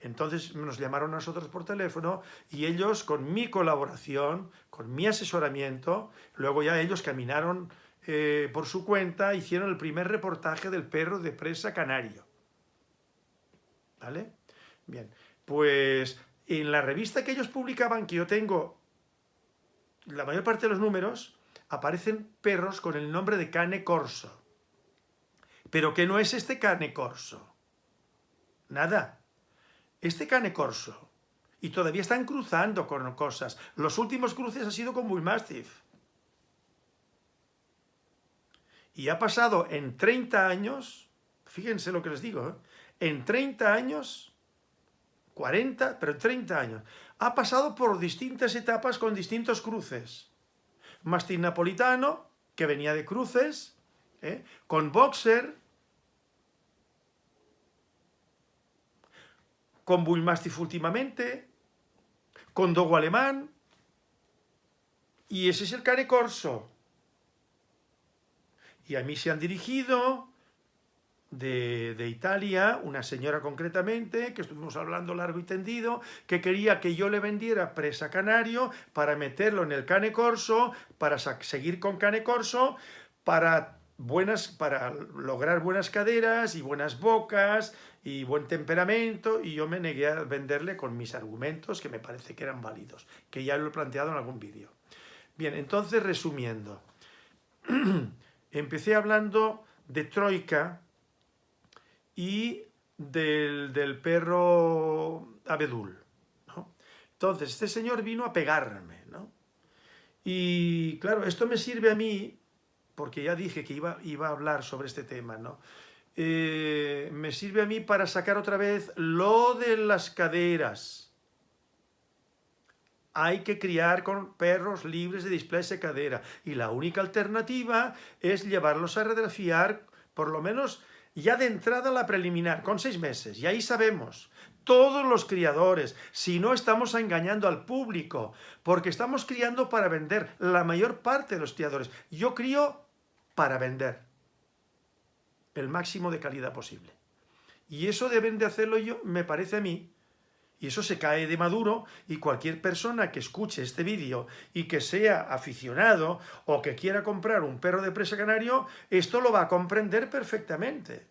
entonces nos llamaron a nosotros por teléfono y ellos, con mi colaboración, con mi asesoramiento, luego ya ellos caminaron eh, por su cuenta, hicieron el primer reportaje del perro de presa canario. ¿Vale? Bien, pues en la revista que ellos publicaban, que yo tengo la mayor parte de los números, aparecen perros con el nombre de cane corso. Pero que no es este cane corso. Nada, este cane corso, y todavía están cruzando con cosas. Los últimos cruces ha sido con Bullmastiff. Y ha pasado en 30 años, fíjense lo que les digo, ¿eh? en 30 años, 40, pero 30 años, ha pasado por distintas etapas con distintos cruces. Mastín napolitano, que venía de cruces, ¿eh? con boxer, con Bullmastiff últimamente, con Dogo alemán, y ese es el cane corso. Y a mí se han dirigido de, de, Italia, una señora concretamente, que estuvimos hablando largo y tendido, que quería que yo le vendiera presa canario para meterlo en el cane corso, para seguir con cane corso, para, buenas, para lograr buenas caderas y buenas bocas, y buen temperamento, y yo me negué a venderle con mis argumentos, que me parece que eran válidos, que ya lo he planteado en algún vídeo. Bien, entonces, resumiendo, empecé hablando de Troika y del, perro abedul. Entonces, este señor vino a pegarme, ¿no? Y claro, esto me sirve a mí, porque ya dije que iba, iba a hablar sobre este tema, ¿no? Eh, me sirve a mí para sacar otra vez lo de las caderas. Hay que criar con perros libres de displasia cadera y la única alternativa es llevarlos a radiografiar por lo menos ya de entrada la preliminar, con seis meses, y ahí sabemos, todos los criadores, si no estamos engañando al público, porque estamos criando para vender, la mayor parte de los criadores. Yo crío para vender el máximo de calidad posible. Y eso deben de hacerlo yo, me parece a mí, Y eso se cae de maduro y cualquier persona que escuche este vídeo y que sea aficionado o que quiera comprar un perro de presa canario, esto lo va a comprender perfectamente.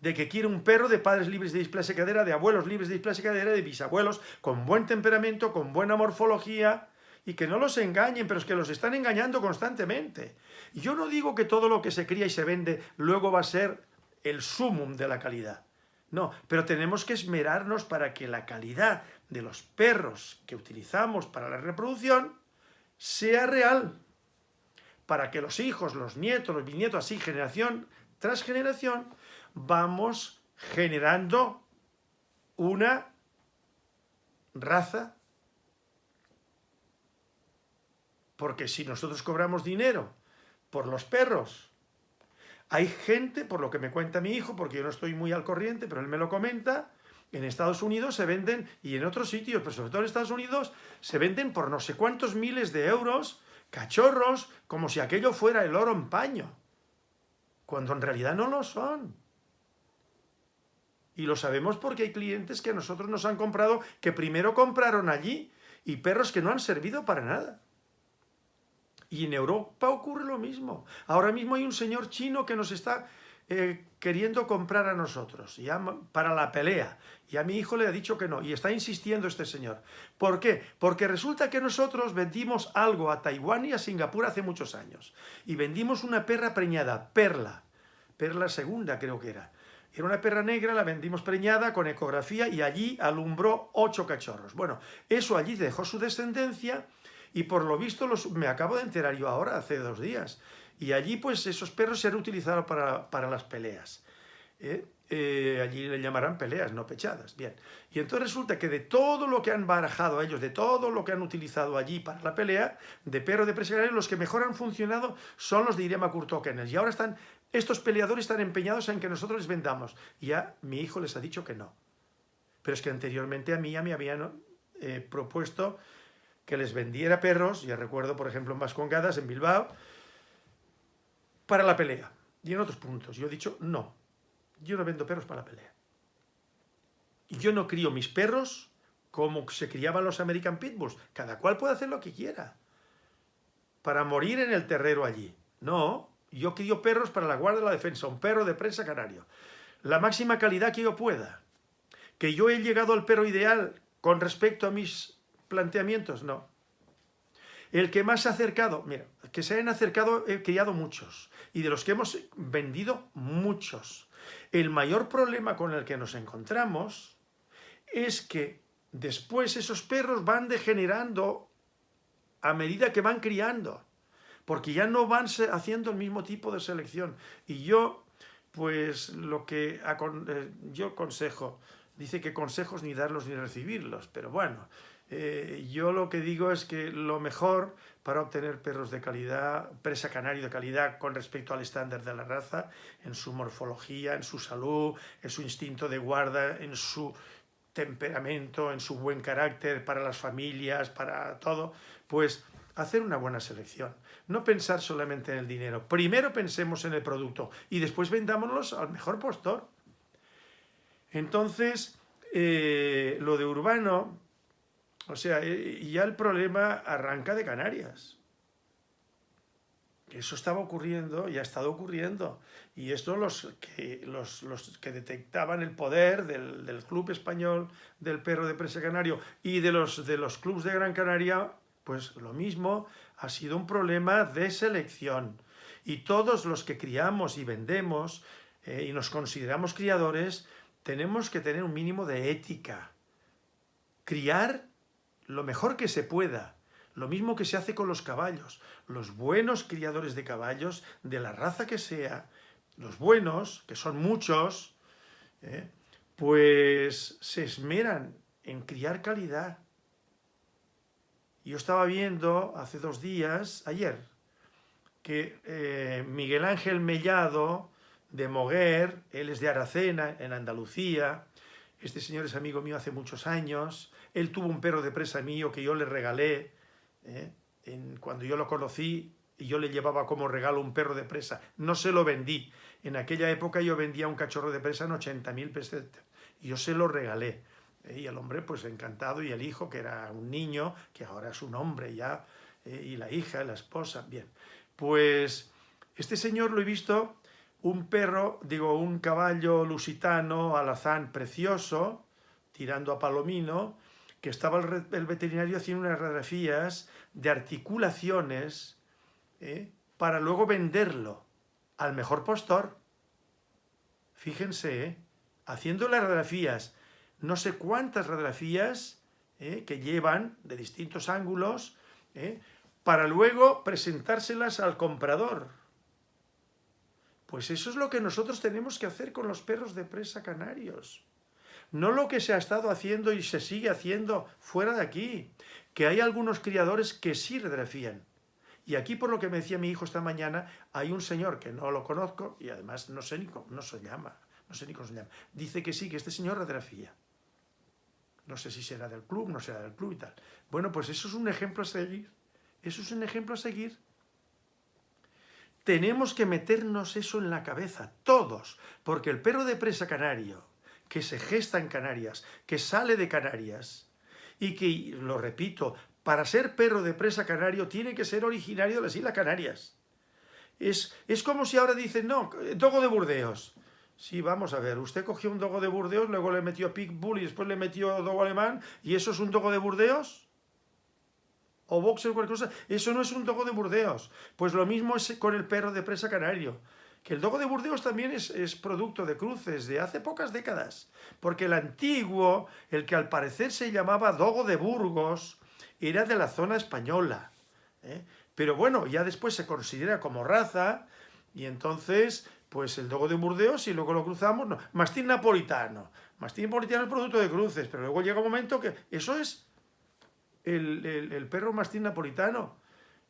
De que quiere un perro de padres libres de displasia cadera, de abuelos libres de displasia cadera, de bisabuelos con buen temperamento, con buena morfología, y que no los engañen, pero es que los están engañando constantemente. Y yo no digo que todo lo que se cría y se vende luego va a ser el sumum de la calidad. No, pero tenemos que esmerarnos para que la calidad de los perros que utilizamos para la reproducción sea real. Para que los hijos, los nietos, los bisnietos, así generación tras generación, vamos generando una raza. Porque si nosotros cobramos dinero por los perros hay gente, por lo que me cuenta mi hijo, porque yo no estoy muy al corriente, pero él me lo comenta, en Estados Unidos se venden, y en otros sitios, pero sobre todo en Estados Unidos, se venden por no sé cuántos miles de euros cachorros, como si aquello fuera el oro en paño, cuando en realidad no lo son. Y lo sabemos porque hay clientes que a nosotros nos han comprado, que primero compraron allí, y perros que no han servido para nada. Y en Europa ocurre lo mismo. Ahora mismo hay un señor chino que nos está eh, queriendo comprar a nosotros ya para la pelea. Y a mi hijo le ha dicho que no. Y está insistiendo este señor. ¿Por qué? Porque resulta que nosotros vendimos algo a Taiwán y a Singapur hace muchos años. Y vendimos una perra preñada, Perla. Perla segunda creo que era. Era una perra negra, la vendimos preñada con ecografía y allí alumbró ocho cachorros. Bueno, eso allí dejó su descendencia y por lo visto los, me acabo de enterar yo ahora, hace dos días. Y allí pues esos perros se han utilizado para, las peleas. ¿eh? Eh, allí le llamarán peleas, no pechadas. Bien. Y entonces resulta que de todo lo que han barajado ellos, de todo lo que han utilizado allí para la pelea, de perro de presa los que mejor han funcionado son los de Irema Kurtokenes. Y ahora están, estos peleadores están empeñados en que nosotros les vendamos. Ya mi hijo les ha dicho que no. Pero es que anteriormente a mí ya me habían eh, propuesto que les vendiera perros, ya recuerdo por ejemplo en Vascongadas, en Bilbao, para la pelea. Y en otros puntos. Yo he dicho, no, yo no vendo perros para la pelea. Yo no crío mis perros como se criaban los American Pitbulls. Cada cual puede hacer lo que quiera. Para morir en el terrero allí. No, yo crío perros para la guardia de la defensa, un perro de prensa canario. La máxima calidad que yo pueda. Que yo he llegado al perro ideal con respecto a mis planteamientos, no. El que más se ha acercado, mira, que se han acercado he criado muchos y de los que hemos vendido muchos. El mayor problema con el que nos encontramos es que después esos perros van degenerando a medida que van criando, porque ya no van haciendo el mismo tipo de selección. Y yo, pues lo que eh, yo consejo, dice que consejos ni darlos ni recibirlos, pero bueno, eh, yo lo que digo es que lo mejor para obtener perros de calidad, presa canario de calidad con respecto al estándar de la raza, en su morfología, en su salud, en su instinto de guarda, en su temperamento, en su buen carácter para las familias, para todo, pues hacer una buena selección. No pensar solamente en el dinero. Primero pensemos en el producto y después vendámonos al mejor postor. Entonces, eh, lo de urbano, o sea, eh, ya el problema arranca de Canarias. Eso estaba ocurriendo y ha estado ocurriendo. Y esto los que, los, que detectaban el poder del, Club Español del Perro de Presa Canario y de los, de los clubes de Gran Canaria, pues lo mismo, ha sido un problema de selección. Y todos los que criamos y vendemos eh, y nos consideramos criadores, tenemos que tener un mínimo de ética. Criar lo mejor que se pueda. Lo mismo que se hace con los caballos. Los buenos criadores de caballos, de la raza que sea, los buenos, que son muchos, ¿eh? pues se esmeran en criar calidad. Yo estaba viendo hace dos días, ayer, que eh, Miguel Ángel Mellado, de Moguer, él es de Aracena, en Andalucía, este señor es amigo mío hace muchos años, él tuvo un perro de presa mío que yo le regalé, ¿eh? cuando yo lo conocí, y yo le llevaba como regalo un perro de presa. No se lo vendí. En aquella época yo vendía un cachorro de presa en 80.000 pesetas. Y yo se lo regalé. ¿eh? y el hombre pues encantado, y el hijo, que era un niño, que ahora es un hombre ya, ¿eh? y la hija, la esposa, bien. Pues este señor lo he visto, un perro, digo, un caballo lusitano, alazán precioso, tirando a palomino, que estaba el, veterinario haciendo unas radiografías de articulaciones ¿eh? para luego venderlo al mejor postor. Fíjense, haciendo las radiografías no sé cuántas radiografías ¿eh? que llevan de distintos ángulos ¿eh? para luego presentárselas al comprador. Pues eso es lo que nosotros tenemos que hacer con los perros de presa canarios. No lo que se ha estado haciendo y se sigue haciendo fuera de aquí, que hay algunos criadores que sí radiografían. Y aquí, por lo que me decía mi hijo esta mañana, hay un señor que no lo conozco y además no sé ni cómo no se llama, no sé ni cómo se llama. Dice que sí, que este señor radiografía. No sé si será del club, no será del club y tal. Bueno, pues eso es un ejemplo a seguir. Eso es un ejemplo a seguir. Tenemos que meternos eso en la cabeza, todos, porque el perro de presa canario, que se gesta en Canarias, que sale de Canarias, y que, lo repito, para ser perro de presa canario tiene que ser originario de las Islas Canarias. Es, es como si ahora dicen, no, dogo de Burdeos. Sí, vamos a ver, usted cogió un dogo de Burdeos, luego le metió Pitbull y después le metió dogo alemán, ¿y eso es un dogo de Burdeos? O boxer o cualquier cosa, eso no es un dogo de Burdeos. Pues lo mismo es con el perro de presa canario. Que el dogo de Burdeos también es, producto de cruces de hace pocas décadas, porque el antiguo, el que al parecer se llamaba dogo de Burgos, era de la zona española. ¿eh? Pero bueno, ya después se considera como raza, y entonces pues el dogo de Burdeos y luego lo cruzamos, no, mastín napolitano. Mastín napolitano es producto de cruces, pero luego llega un momento que eso es el, perro mastín napolitano.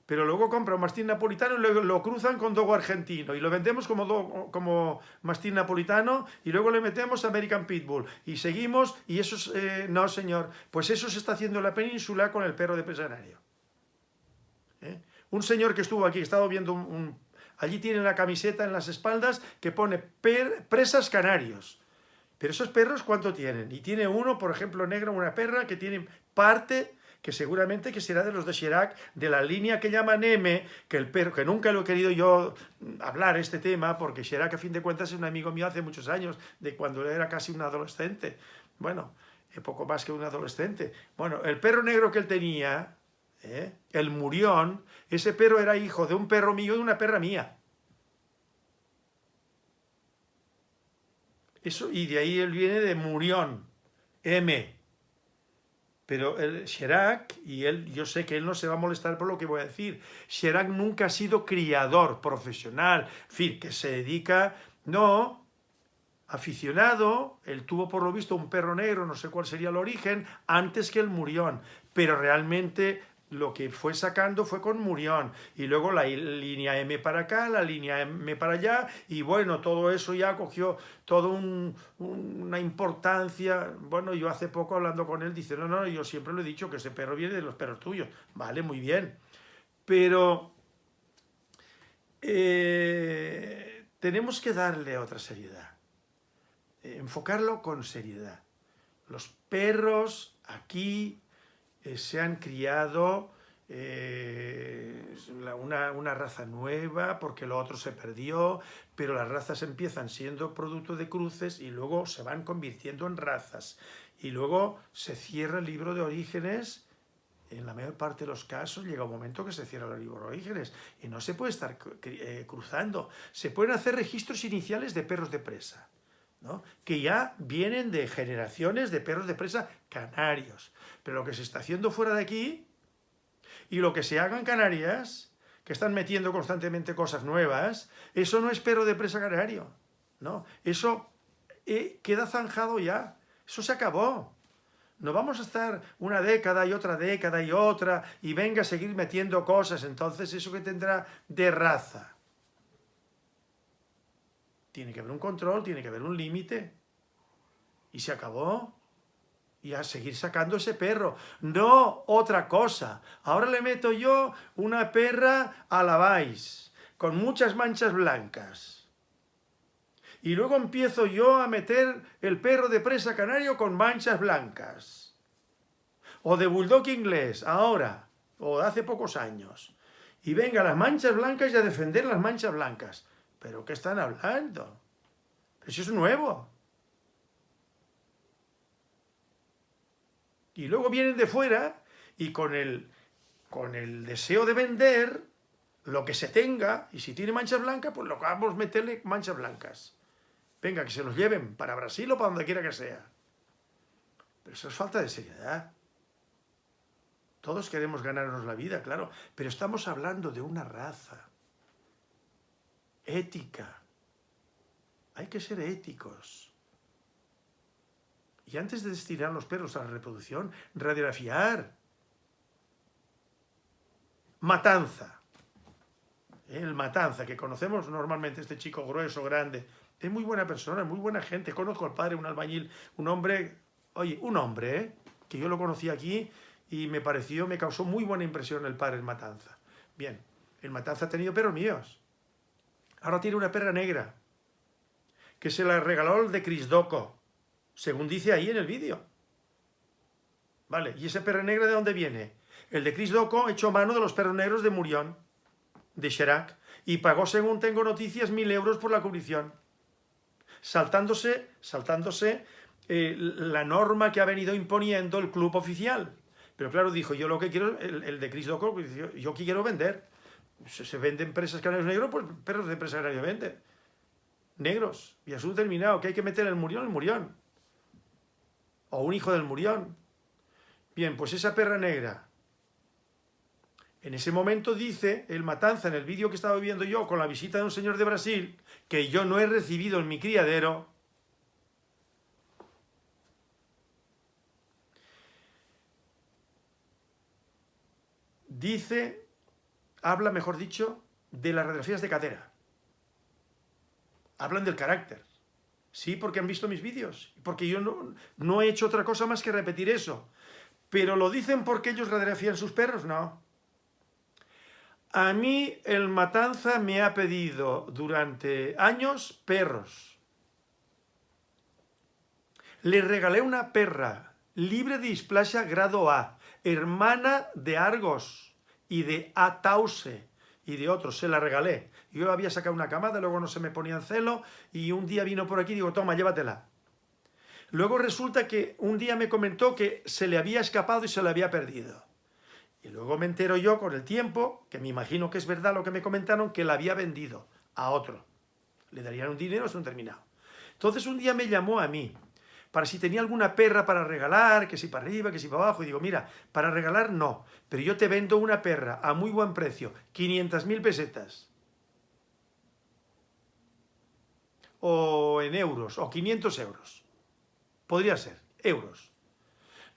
Pero luego compra un mastín napolitano y luego lo cruzan con dogo argentino y lo vendemos como, como mastín napolitano y luego le metemos American Pitbull y seguimos y eso es, eh, no señor, pues eso se está haciendo en la península con el perro de pesanario. ¿Eh? Un señor que estuvo aquí, estado viendo un Allí tiene la camiseta en las espaldas que pone presas canarios. Pero esos perros, ¿cuánto tienen? Y tiene uno, por ejemplo, negro, una perra que tiene parte que seguramente que será de los de Chirac, de la línea que llaman M, que el perro, que nunca lo he querido yo hablar este tema, porque Chirac a fin de cuentas es un amigo mío hace muchos años, de cuando era casi un adolescente. Bueno, poco más que un adolescente. Bueno, el perro negro que él tenía, ¿eh? el murión, ese perro era hijo de un perro mío y de una perra mía. Eso, y de ahí él viene de murión, M. Pero el Chirac, y él, yo sé que él no se va a molestar por lo que voy a decir, Chirac nunca ha sido criador profesional, en fin, que se dedica, no, aficionado, él tuvo por lo visto un perro negro, no sé cuál sería el origen, antes que el murión, pero realmente lo que fue sacando fue con Murión, y luego la línea M para acá, la línea M para allá, y bueno, todo eso ya cogió toda una importancia, bueno, yo hace poco hablando con él, dice, no, no, yo siempre lo he dicho que ese perro viene de los perros tuyos, vale, muy bien, pero eh, tenemos que darle otra seriedad, enfocarlo con seriedad. Los perros aquí eh, se han criado eh, una, raza nueva porque lo otro se perdió, pero las razas empiezan siendo producto de cruces y luego se van convirtiendo en razas. Y luego se cierra el libro de orígenes, en la mayor parte de los casos llega un momento que se cierra el libro de orígenes y no se puede estar eh, cruzando. Se pueden hacer registros iniciales de perros de presa que ya vienen de generaciones de perros de presa canarios. Pero lo que se está haciendo fuera de aquí y lo que se haga en Canarias, que están metiendo constantemente cosas nuevas, eso no es perro de presa canario. ¿no? Eso eh, queda zanjado ya. Eso se acabó. No vamos a estar una década y otra década y otra y venga a seguir metiendo cosas. Entonces, ¿eso que tendrá de raza? Tiene que haber un control, tiene que haber un límite. Y se acabó. Y a seguir sacando ese perro. No otra cosa. Ahora le meto yo una perra a la vais, con muchas manchas blancas. Y luego empiezo yo a meter el perro de presa canario con manchas blancas. O de bulldog inglés, ahora, o hace pocos años. Y venga, las manchas blancas y a defender las manchas blancas. ¿Pero qué están hablando? Eso es nuevo. Y luego vienen de fuera y con el, con el deseo de vender lo que se tenga, y si tiene manchas blancas, pues lo que vamos a meterle manchas blancas. Venga, que se los lleven para Brasil o para donde quiera que sea. Pero eso es falta de seriedad. Todos queremos ganarnos la vida, claro, pero estamos hablando de una raza ética. Hay que ser éticos. Y antes de destinar los perros a la reproducción, radiografiar. Matanza. El Matanza, que conocemos normalmente, este chico grueso, grande. Es muy buena persona, muy buena gente. Conozco al padre, un albañil, un hombre, oye, un hombre, ¿eh? que yo lo conocí aquí y me pareció, me causó muy buena impresión el padre, el Matanza. Bien, el Matanza ha tenido perros míos. Ahora tiene una perra negra, que se la regaló el de Crisdoco según dice ahí en el vídeo. Vale, ¿y ese perro negro de dónde viene? El de Chris Doco echó mano de los perros negros de Murión, de Chirac, y pagó, según tengo noticias, mil euros por la cubrición. Saltándose, saltándose eh, la norma que ha venido imponiendo el club oficial. Pero claro, dijo, yo lo que quiero, el, de Chris Doco, yo, yo quiero vender. Se, venden presas canarios negros, pues perros de presa canaria venden. Negros. Y asunto terminado, que hay que meter el murión, el murión o un hijo del murión. Bien, pues esa perra negra, en ese momento dice el matanza en el vídeo que estaba viendo yo con la visita de un señor de Brasil, que yo no he recibido en mi criadero, dice, habla, mejor dicho, de las radiografías de cadera. Hablan del carácter. Sí, porque han visto mis vídeos, porque yo no, no he hecho otra cosa más que repetir eso. Pero ¿lo dicen porque ellos radiografían sus perros? No. A mí el Matanza me ha pedido durante años perros. Le regalé una perra libre de displasia grado A, hermana de Argos y de Atause y de otros, se la regalé. Yo había sacado una camada, luego no se me ponía en celo y un día vino por aquí y digo, toma, llévatela. Luego resulta que un día me comentó que se le había escapado y se le había perdido. Y luego me entero yo con el tiempo, que me imagino que es verdad lo que me comentaron, que la había vendido a otro. Le darían un dinero, es un terminado. Entonces un día me llamó a mí para si tenía alguna perra para regalar, que si para arriba, que si para abajo. Y digo, mira, para regalar no, pero yo te vendo una perra a muy buen precio, 500.000 pesetas. O en euros, o 500 euros. Podría ser, euros.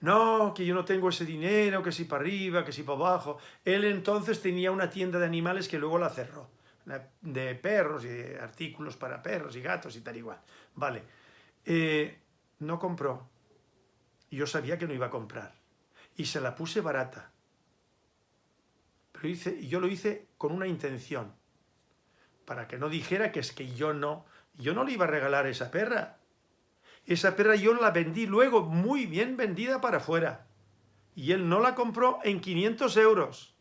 No, que yo no tengo ese dinero, que si para arriba, que si para abajo. Él entonces tenía una tienda de animales que luego la cerró. De perros y de artículos para perros y gatos y tal igual. Vale. Eh, no compró. Yo sabía que no iba a comprar. Y se la puse barata. Pero hice, yo lo hice con una intención. Para que no dijera que es que yo no... Yo no le iba a regalar esa perra. Esa perra yo la vendí luego muy bien vendida para afuera. Y él no la compró en 500 euros.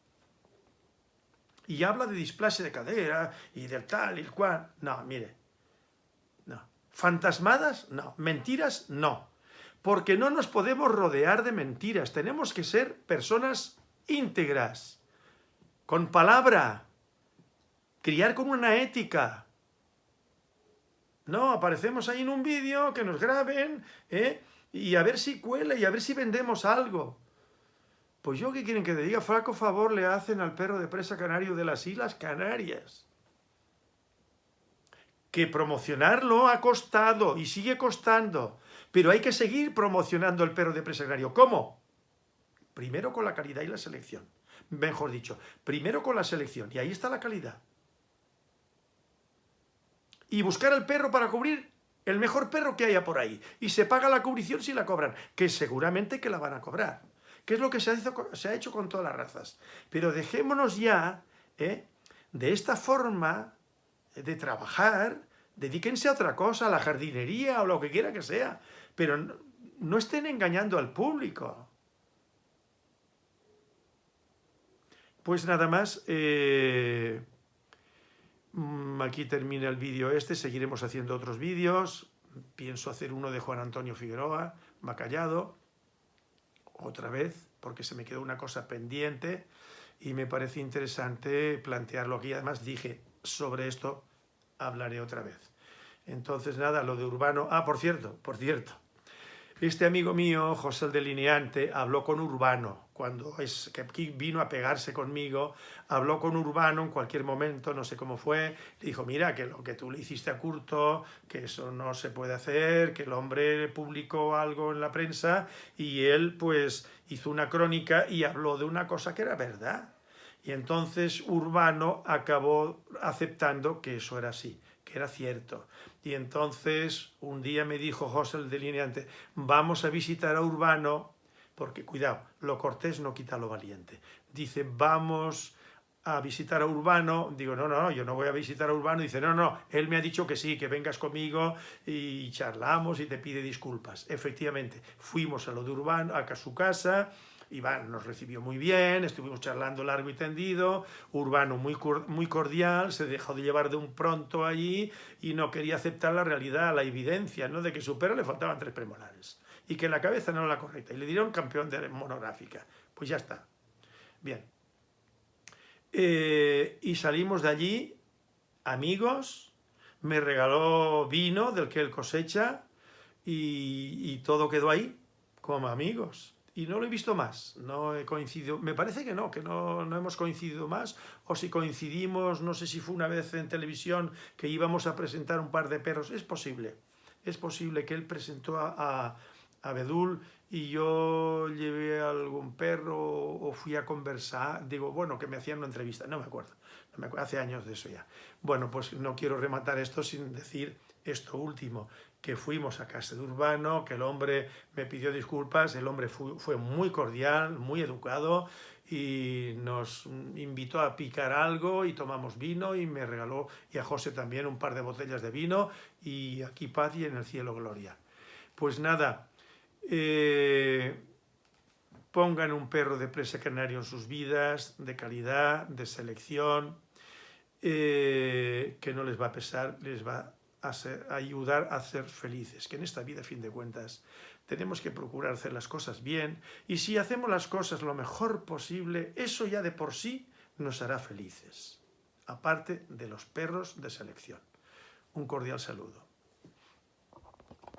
Y habla de displasia de cadera y del tal y el cual. No, mire, ¿Fantasmadas? No. ¿Mentiras? No. Porque no nos podemos rodear de mentiras. Tenemos que ser personas íntegras, con palabra, criar con una ética. No, aparecemos ahí en un vídeo, que nos graben, ¿eh? y a ver si cuela, y a ver si vendemos algo. Pues yo, ¿qué quieren que te diga? Flaco favor le hacen al perro de presa canario de las Islas Canarias que promocionarlo ha costado y sigue costando, pero hay que seguir promocionando el perro de presa ¿Cómo? Primero con la calidad y la selección. Mejor dicho, primero con la selección, y ahí está la calidad. Y buscar al perro para cubrir el mejor perro que haya por ahí. Y se paga la cubrición si la cobran, que seguramente que la van a cobrar. Que es lo que se ha, hecho, con todas las razas. Pero dejémonos ya ¿eh? de esta forma de trabajar, Dedíquense a otra cosa, a la jardinería o lo que quiera que sea, pero no, estén engañando al público. Pues nada más, eh, mm, aquí termina el vídeo este, seguiremos haciendo otros vídeos, pienso hacer uno de Juan Antonio Figueroa, Macallado, otra vez, porque se me quedó una cosa pendiente y me parece interesante plantearlo aquí. Además dije, sobre esto hablaré otra vez. Entonces nada, lo de Urbano... Ah, por cierto, por cierto, este amigo mío, José el Delineante, habló con Urbano, cuando es, que vino a pegarse conmigo, habló con Urbano en cualquier momento, no sé cómo fue, le dijo, mira, que lo que tú le hiciste a Curto, que eso no se puede hacer, que el hombre publicó algo en la prensa y él pues hizo una crónica y habló de una cosa que era verdad. Y entonces Urbano acabó aceptando que eso era así, que era cierto. Y entonces un día me dijo José el delineante, vamos a visitar a Urbano, porque cuidado, lo cortés no quita lo valiente. Dice, vamos a visitar a Urbano, digo, no, no, yo no voy a visitar a Urbano, dice, no, no, él me ha dicho que sí, que vengas conmigo y charlamos y te pide disculpas. Efectivamente, fuimos a lo de Urbano, a su casa, Iván nos recibió muy bien, estuvimos charlando largo y tendido, Urbano muy, muy cordial, se dejó de llevar de un pronto allí y no quería aceptar la realidad, la evidencia, ¿no? de que su perro le faltaban tres premolares y que la cabeza no era la correcta. Y le dieron campeón de monográfica. Pues ya está. Bien. Eh, y salimos de allí, amigos, me regaló vino del que él cosecha y, y todo quedó ahí, como amigos y no lo he visto más, no he coincidido, me parece que no, que no, no, hemos coincidido más, o si coincidimos, no sé si fue una vez en televisión que íbamos a presentar un par de perros, es posible, es posible que él presentó a, a, Bedul y yo llevé algún perro o fui a conversar, digo, bueno, que me hacían una entrevista, no me acuerdo, no me acuerdo. Hace años de eso ya. Bueno, pues no quiero rematar esto sin decir esto último, que fuimos a casa de Urbano, que el hombre me pidió disculpas, el hombre fue, muy cordial, muy educado y nos invitó a picar algo y tomamos vino y me regaló, y a José también, un par de botellas de vino y aquí paz y en el cielo gloria. Pues nada, eh, pongan un perro de presa canario en sus vidas, de calidad, de selección, eh, que no les va a pesar, les va a, ayudar a ser felices, que en esta vida, a fin de cuentas, tenemos que procurar hacer las cosas bien, y si hacemos las cosas lo mejor posible, eso ya de por sí nos hará felices, aparte de los perros de selección. Un cordial saludo.